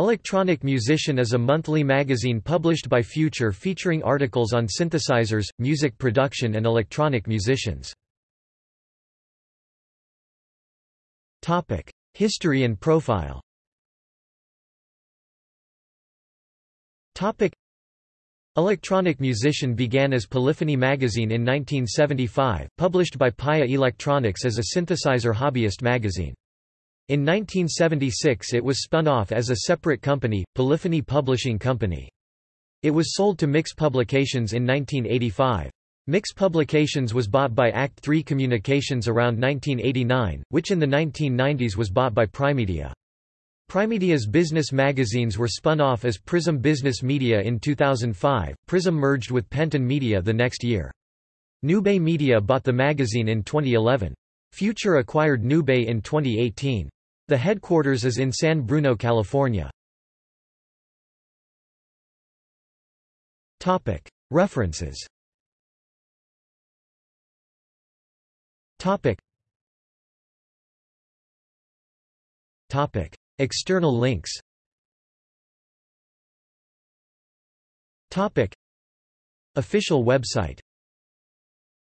Electronic Musician is a monthly magazine published by Future featuring articles on synthesizers, music production and electronic musicians. History and profile Electronic Musician began as Polyphony magazine in 1975, published by PAiA Electronics as a synthesizer hobbyist magazine. In 1976 it was spun off as a separate company, Polyphony Publishing Company. It was sold to Mix Publications in 1985. Mix Publications was bought by Act III Communications around 1989, which in the 1990s was bought by Primedia. Primedia's business magazines were spun off as Prism Business Media in 2005. Prism merged with Penton Media the next year. Newbay Media bought the magazine in 2011. Future acquired Newbay in 2018. The headquarters is in San Bruno, California. References. External links. Official website